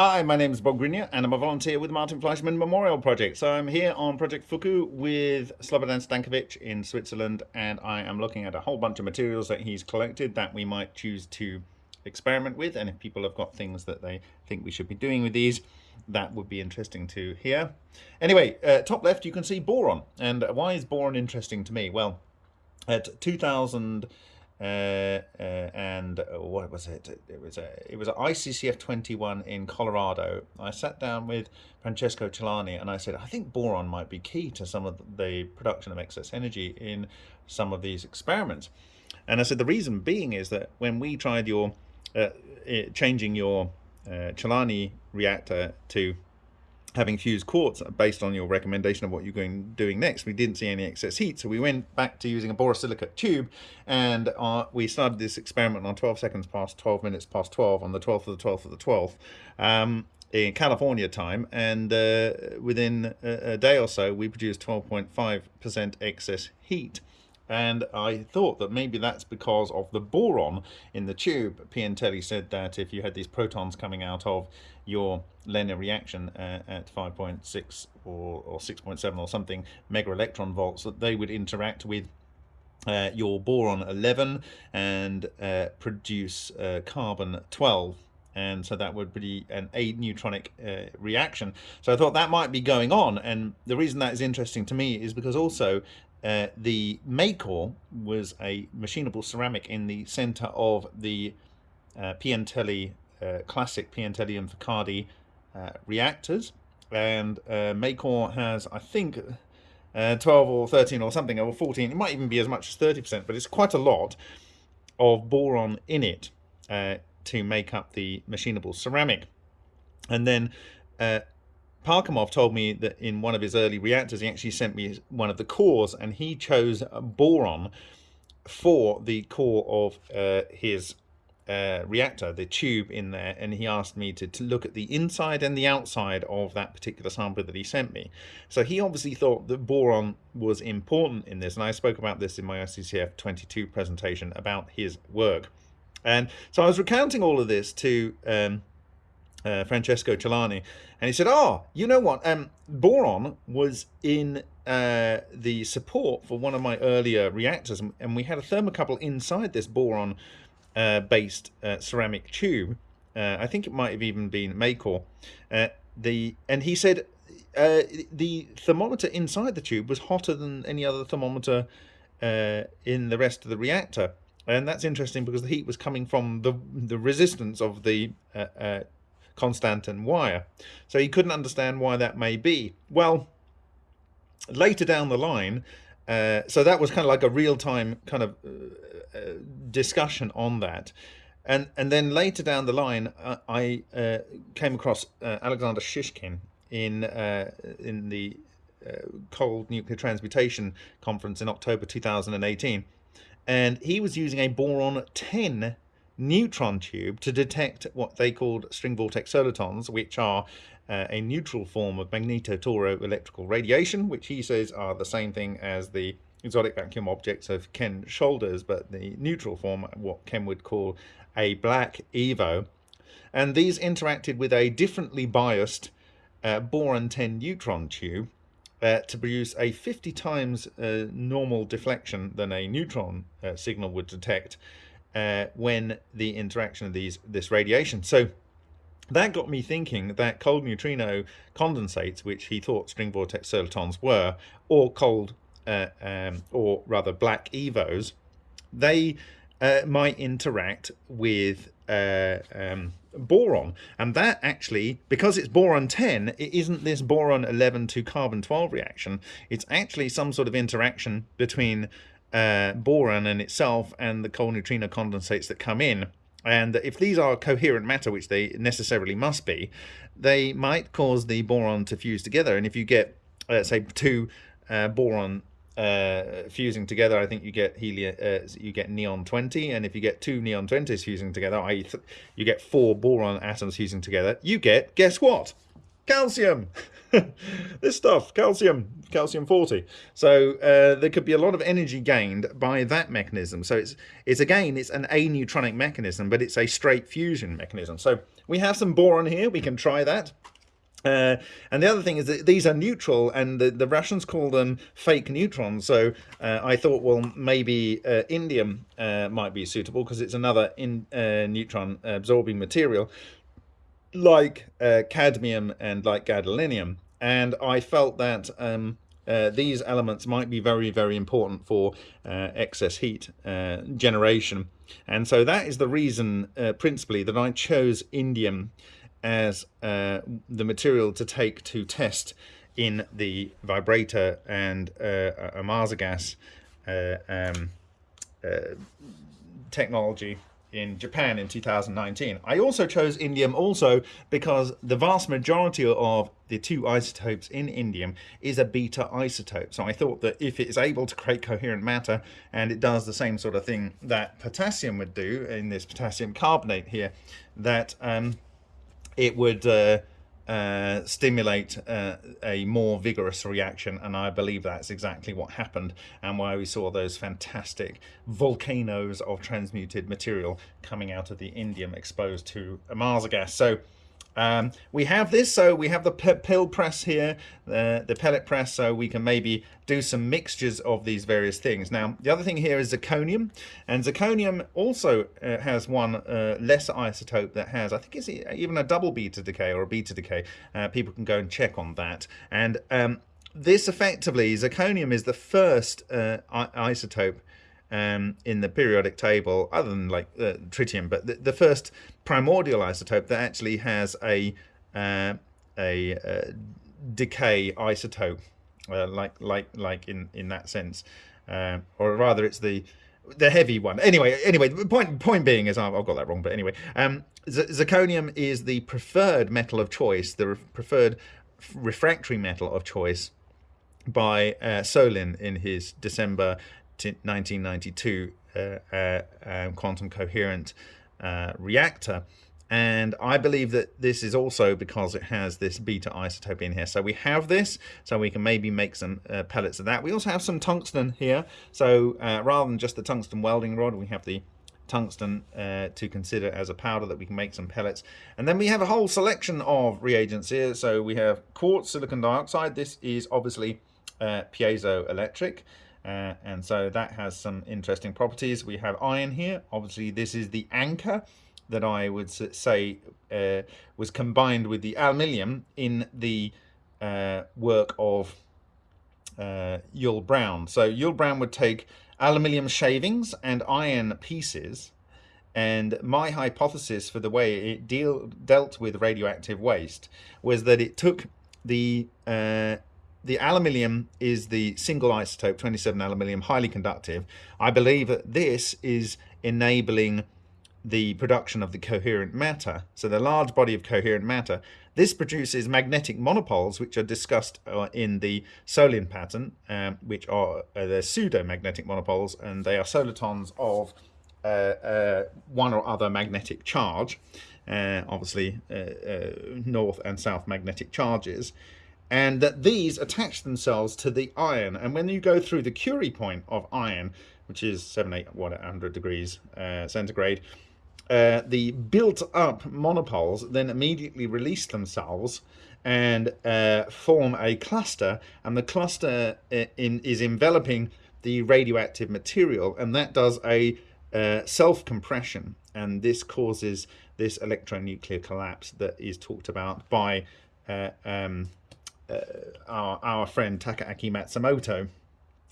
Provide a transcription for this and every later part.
Hi, my name is Bob Greenyer and I'm a volunteer with the Martin Fleischmann Memorial Project. So I'm here on Project Fuku with Slobodan Stankovic in Switzerland and I am looking at a whole bunch of materials that he's collected that we might choose to experiment with and if people have got things that they think we should be doing with these that would be interesting to hear. Anyway, uh, top left you can see boron and why is boron interesting to me? Well, at 2000 uh, uh, and uh, what was it? It was a it was ICCF 21 in Colorado. I sat down with Francesco Celani and I said, I think boron might be key to some of the production of excess energy in some of these experiments. And I said the reason being is that when we tried your uh, changing your uh, Celani reactor to having fused quartz based on your recommendation of what you're going doing next. We didn't see any excess heat, so we went back to using a borosilicate tube, and uh, we started this experiment on 12 seconds past 12 minutes past 12 on the 12th of the 12th of the 12th. Um, in California time, and uh, within a, a day or so, we produced 12.5% excess heat. And I thought that maybe that's because of the boron in the tube. Piantelli said that if you had these protons coming out of your linear reaction uh, at 5.6 or, or 6.7 or something mega electron volts, that they would interact with uh, your boron 11 and uh, produce uh, carbon 12 and so that would be an aneutronic uh, reaction. So I thought that might be going on, and the reason that is interesting to me is because also uh, the Macor was a machinable ceramic in the center of the uh, Piantelli uh, classic Piantelli and Focardi uh, reactors. And uh, Macor has I think uh, 12 or 13 or something or 14 it might even be as much as 30% but it's quite a lot of boron in it to make up the machinable ceramic. And then Parkhomov told me that in one of his early reactors, he actually sent me one of the cores and he chose boron for the core of uh, his uh, reactor, the tube in there, and he asked me to, to look at the inside and the outside of that particular sample that he sent me. So he obviously thought that boron was important in this, and I spoke about this in my ICCF 22 presentation about his work. And so I was recounting all of this to um, uh, Francesco Celani, and he said, "Oh, you know what? Um, boron was in uh, the support for one of my earlier reactors, and we had a thermocouple inside this boron-based uh, uh, ceramic tube. Uh, I think it might have even been. Uh, the and he said the thermometer inside the tube was hotter than any other thermometer in the rest of the reactor." And that's interesting because the heat was coming from the the resistance of the Constantan wire. So he couldn't understand why that may be. Well, later down the line, uh, so that was kind of like a real-time kind of uh, uh, discussion on that. And, and then later down the line, uh, I uh, came across uh, Alexander Shishkin in, in the Cold Nuclear Transmutation Conference in October 2018. And he was using a boron 10 neutron tube to detect what they called string vortex solitons, which are uh, a neutral form of magneto-toro-electrical radiation, which he says are the same thing as the exotic vacuum objects of Ken Shoulders, but the neutral form, what Ken would call a black EVO. And these interacted with a differently biased uh, boron-10 neutron tube uh, to produce a 50 times uh, normal deflection than a neutron uh, signal would detect uh, when the interaction of these this radiation. So that got me thinking that cold neutrino condensates, which he thought string vortex solitons were, or cold, uh, um, or rather black EVOs, they uh, might interact with uh, um, boron. And that actually, because it's boron 10, it isn't this boron 11 to carbon 12 reaction. It's actually some sort of interaction between uh, boron in itself and the cold neutrino condensates that come in. And if these are coherent matter, which they necessarily must be, they might cause the boron to fuse together. And if you get, let's say, two uh, boron uh, fusing together, I think you get helium, uh, you get neon 20. And if you get two neon 20s fusing together, i.e. you get four boron atoms fusing together, you get, guess what? Calcium! this stuff, calcium, calcium 40. So uh, there could be a lot of energy gained by that mechanism. So it's, it's again, it's an aneutronic mechanism, but it's a straight fusion mechanism. So we have some boron here, we can try that. Uh, and the other thing is that these are neutral, and the, the Russians call them fake neutrons. So uh, I thought, well, maybe uh, indium uh, might be suitable because it's another in, uh, neutron absorbing material, like uh, cadmium and like gadolinium. And I felt that um, these elements might be very, very important for excess heat generation. And so that is the reason, principally, that I chose indium as uh, the material to take to test in the vibrator and uh, Ohmasa gas uh, um, uh, technology in Japan in 2019. I also chose indium also because the vast majority of the two isotopes in indium is a beta isotope. So I thought that if it is able to create coherent matter and it does the same sort of thing that potassium would do in this potassium carbonate here, that um, it would uh, uh, stimulate uh, a more vigorous reaction and I believe that's exactly what happened and why we saw those fantastic volcanoes of transmuted material coming out of the indium exposed to Ohmasa gas. So um, we have this, so we have the pill press here, uh, the pellet press, so we can maybe do some mixtures of these various things. Now, the other thing here is zirconium, and zirconium also uh, has one uh, lesser isotope that has, I think it's even a double beta decay or a beta decay. Uh, people can go and check on that. And um, this effectively, zirconium is the first uh, isotope um, in the periodic table, other than like uh, tritium, but the, the, first primordial isotope that actually has a uh, a uh, decay isotope, uh, like like like in in that sense, uh, or rather, it's the the heavy one. Anyway, anyway, point point being is I've, I've got that wrong, but anyway, um, zirconium is the preferred metal of choice, the re preferred refractory metal of choice by uh, Solin in his December 1992 uh, uh, um, quantum coherent uh, reactor. And I believe that this is also because it has this beta isotope in here. So we have this, so we can maybe make some uh, pellets of that. We also have some tungsten here. So uh, rather than just the tungsten welding rod, we have the tungsten uh, to consider as a powder that we can make some pellets. And then we have a whole selection of reagents here. So we have quartz silicon dioxide. This is obviously piezoelectric. Uh, and so that has some interesting properties. We have iron here. Obviously, this is the anchor that I would say uh, was combined with the aluminium in the uh, work of uh, Yull Brown. So Yull Brown would take aluminium shavings and iron pieces and my hypothesis for the way it deal, dealt with radioactive waste was that it took the uh, the aluminium is the single isotope 27 aluminium highly conductive. I believe that this is enabling the production of the coherent matter. So the large body of coherent matter. This produces magnetic monopoles which are discussed uh, in the Solin pattern um, which are uh, the pseudo-magnetic monopoles and they are solitons of uh, uh, one or other magnetic charge uh, obviously uh, north and south magnetic charges and that these attach themselves to the iron. And when you go through the Curie point of iron, which is 7, 8, 100 degrees uh, centigrade, uh, the built up monopoles then immediately release themselves and uh, form a cluster and the cluster uh, in, is enveloping the radioactive material and that does a uh, self-compression and this causes this electronuclear collapse that is talked about by uh, um, uh, our, our friend Takaaki Matsumoto.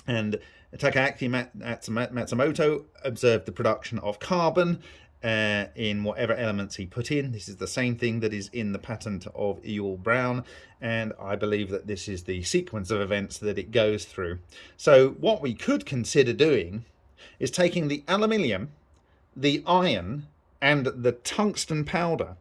And Takaaki Matsumoto observed the production of carbon uh, in whatever elements he put in. This is the same thing that is in the patent of Yull Brown, and I believe that this is the sequence of events that it goes through. So what we could consider doing is taking the aluminium, the iron, and the tungsten powder,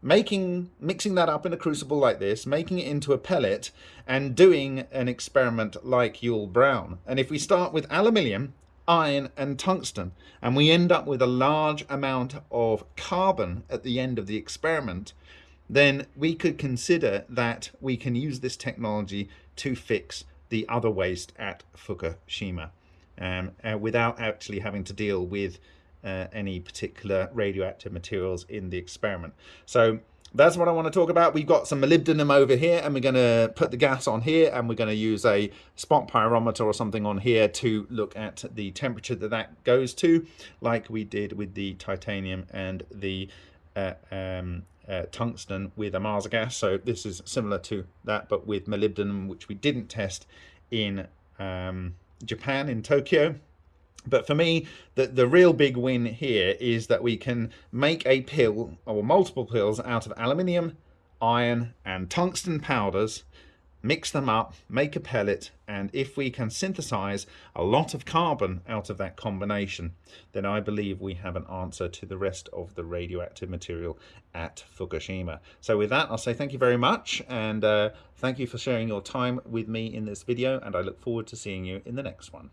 making mixing that up in a crucible like this making it into a pellet and doing an experiment like Yull Brown. And if we start with aluminium iron and tungsten and we end up with a large amount of carbon at the end of the experiment then we could consider that we can use this technology to fix the other waste at Fukushima um, uh, without actually having to deal with uh, any particular radioactive materials in the experiment. So that's what I want to talk about. We've got some molybdenum over here and we're going to put the gas on here and we're going to use a spot pyrometer or something on here to look at the temperature that that goes to like we did with the titanium and the uh, um, uh, tungsten with a Ohmasa gas. So this is similar to that but with molybdenum which we didn't test in um, Japan in Tokyo. But for me, the, the real big win here is that we can make a pill or multiple pills out of aluminium, iron and tungsten powders, mix them up, make a pellet, and if we can synthesize a lot of carbon out of that combination, then I believe we have an answer to the rest of the radioactive material at Fukushima. So with that, I'll say thank you very much, and uh, thank you for sharing your time with me in this video, and I look forward to seeing you in the next one.